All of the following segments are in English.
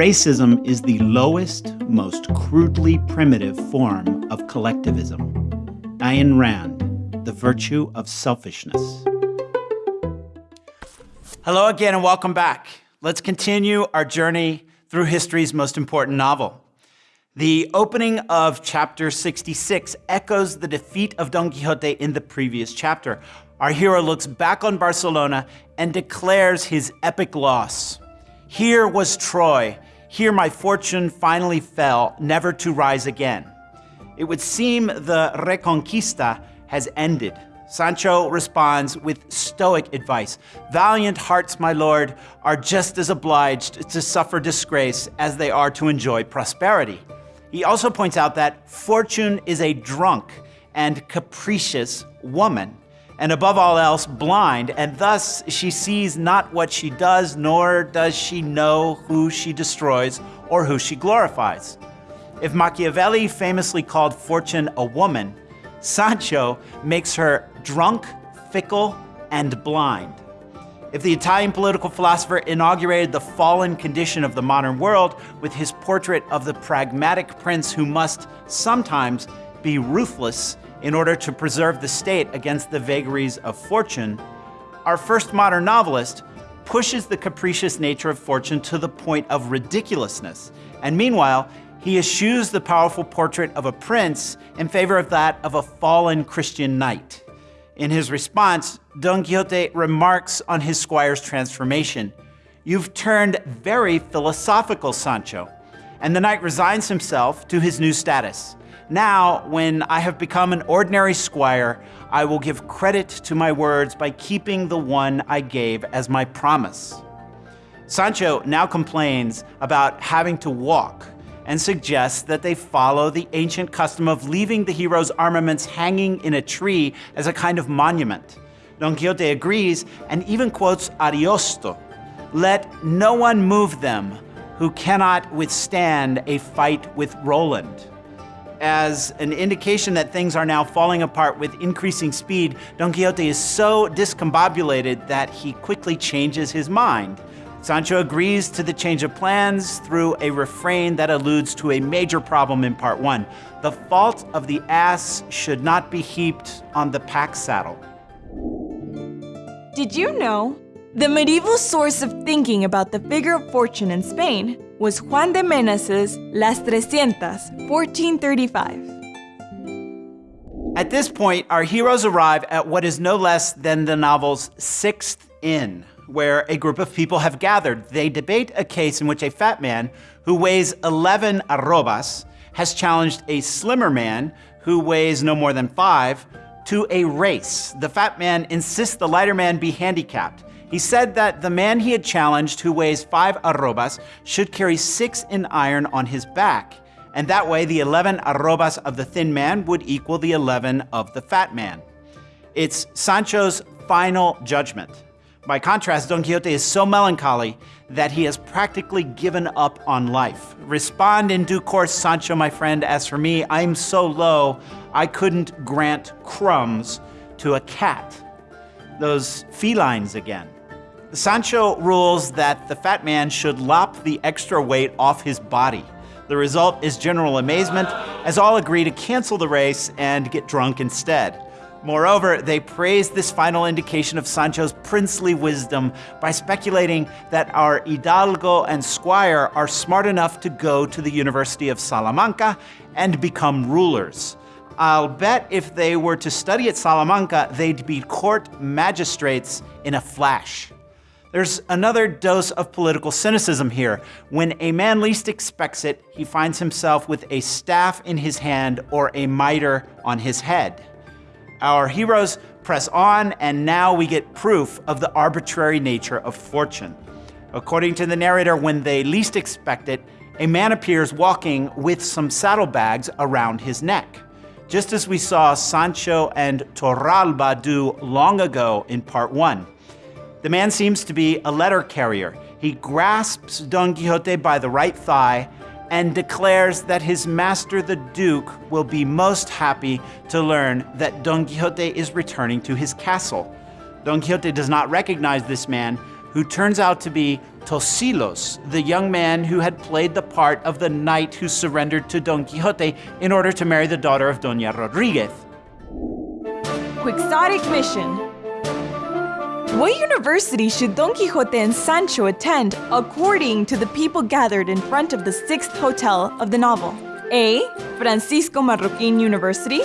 Racism is the lowest, most crudely primitive form of collectivism. Ayn Rand, The Virtue of Selfishness. Hello again and welcome back. Let's continue our journey through history's most important novel. The opening of chapter 66 echoes the defeat of Don Quixote in the previous chapter. Our hero looks back on Barcelona and declares his epic loss. Here was Troy. Here my fortune finally fell, never to rise again. It would seem the Reconquista has ended. Sancho responds with stoic advice. Valiant hearts, my lord, are just as obliged to suffer disgrace as they are to enjoy prosperity. He also points out that fortune is a drunk and capricious woman and above all else, blind, and thus she sees not what she does, nor does she know who she destroys or who she glorifies. If Machiavelli famously called fortune a woman, Sancho makes her drunk, fickle, and blind. If the Italian political philosopher inaugurated the fallen condition of the modern world with his portrait of the pragmatic prince who must sometimes be ruthless in order to preserve the state against the vagaries of fortune, our first modern novelist pushes the capricious nature of fortune to the point of ridiculousness. And meanwhile, he eschews the powerful portrait of a prince in favor of that of a fallen Christian knight. In his response, Don Quixote remarks on his squire's transformation. You've turned very philosophical, Sancho. And the knight resigns himself to his new status. Now, when I have become an ordinary squire, I will give credit to my words by keeping the one I gave as my promise. Sancho now complains about having to walk and suggests that they follow the ancient custom of leaving the hero's armaments hanging in a tree as a kind of monument. Don Quixote agrees and even quotes Ariosto, let no one move them who cannot withstand a fight with Roland as an indication that things are now falling apart with increasing speed, Don Quixote is so discombobulated that he quickly changes his mind. Sancho agrees to the change of plans through a refrain that alludes to a major problem in part one. The fault of the ass should not be heaped on the pack saddle. Did you know? The medieval source of thinking about the figure of fortune in Spain was Juan de Menas's Las Trescientas, 1435. At this point, our heroes arrive at what is no less than the novel's sixth inn, where a group of people have gathered. They debate a case in which a fat man who weighs 11 arrobas has challenged a slimmer man who weighs no more than five to a race. The fat man insists the lighter man be handicapped. He said that the man he had challenged, who weighs five arrobas, should carry six in iron on his back. And that way, the 11 arrobas of the thin man would equal the 11 of the fat man. It's Sancho's final judgment. By contrast, Don Quixote is so melancholy that he has practically given up on life. Respond in due course, Sancho, my friend. As for me, I'm so low, I couldn't grant crumbs to a cat. Those felines again. Sancho rules that the fat man should lop the extra weight off his body. The result is general amazement, as all agree to cancel the race and get drunk instead. Moreover, they praise this final indication of Sancho's princely wisdom by speculating that our Hidalgo and Squire are smart enough to go to the University of Salamanca and become rulers. I'll bet if they were to study at Salamanca, they'd be court magistrates in a flash. There's another dose of political cynicism here. When a man least expects it, he finds himself with a staff in his hand or a mitre on his head. Our heroes press on, and now we get proof of the arbitrary nature of fortune. According to the narrator, when they least expect it, a man appears walking with some saddlebags around his neck, just as we saw Sancho and Torralba do long ago in part one. The man seems to be a letter carrier. He grasps Don Quixote by the right thigh and declares that his master, the Duke, will be most happy to learn that Don Quixote is returning to his castle. Don Quixote does not recognize this man, who turns out to be Tosilos, the young man who had played the part of the knight who surrendered to Don Quixote in order to marry the daughter of Doña Rodriguez. Quixotic mission. What university should Don Quixote and Sancho attend according to the people gathered in front of the sixth hotel of the novel? A. Francisco Marroquin University.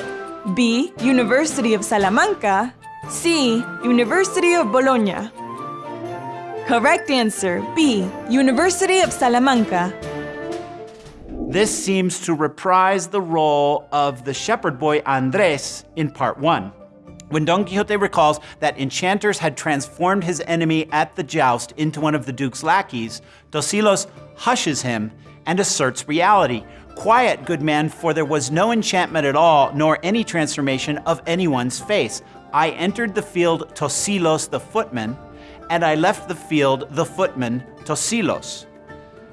B. University of Salamanca. C. University of Bologna. Correct answer B. University of Salamanca. This seems to reprise the role of the shepherd boy Andres in part one. When Don Quixote recalls that enchanters had transformed his enemy at the joust into one of the Duke's lackeys, Tosilos hushes him and asserts reality. Quiet, good man, for there was no enchantment at all, nor any transformation of anyone's face. I entered the field Tosilos the footman, and I left the field the footman Tosilos.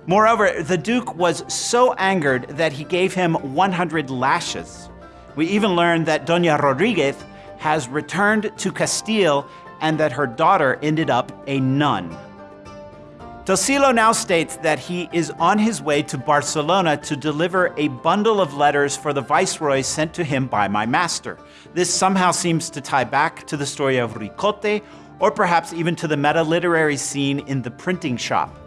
Moreover, the Duke was so angered that he gave him 100 lashes. We even learned that Doña Rodriguez has returned to Castile and that her daughter ended up a nun. Tosilo now states that he is on his way to Barcelona to deliver a bundle of letters for the viceroy sent to him by my master. This somehow seems to tie back to the story of Ricote or perhaps even to the meta-literary scene in the printing shop.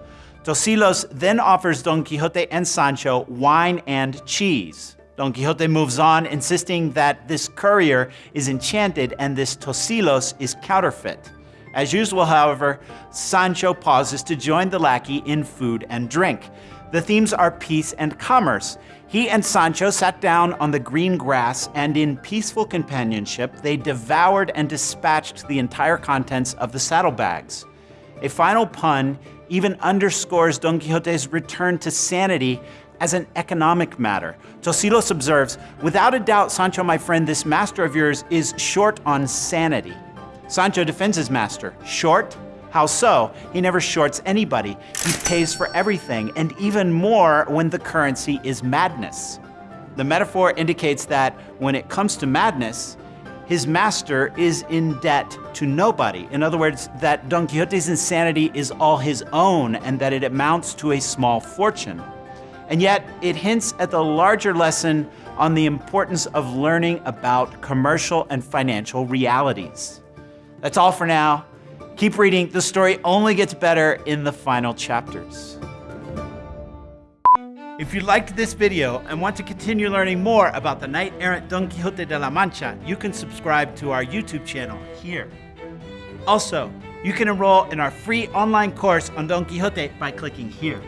Tosilos then offers Don Quixote and Sancho wine and cheese. Don Quixote moves on, insisting that this courier is enchanted and this Tosilos is counterfeit. As usual, however, Sancho pauses to join the lackey in food and drink. The themes are peace and commerce. He and Sancho sat down on the green grass, and in peaceful companionship, they devoured and dispatched the entire contents of the saddlebags. A final pun even underscores Don Quixote's return to sanity as an economic matter. Tosilos observes, without a doubt, Sancho, my friend, this master of yours is short on sanity. Sancho defends his master. Short? How so? He never shorts anybody. He pays for everything, and even more when the currency is madness. The metaphor indicates that when it comes to madness, his master is in debt to nobody. In other words, that Don Quixote's insanity is all his own and that it amounts to a small fortune. And yet, it hints at the larger lesson on the importance of learning about commercial and financial realities. That's all for now. Keep reading, the story only gets better in the final chapters. If you liked this video and want to continue learning more about the knight-errant Don Quixote de la Mancha, you can subscribe to our YouTube channel here. Also, you can enroll in our free online course on Don Quixote by clicking here.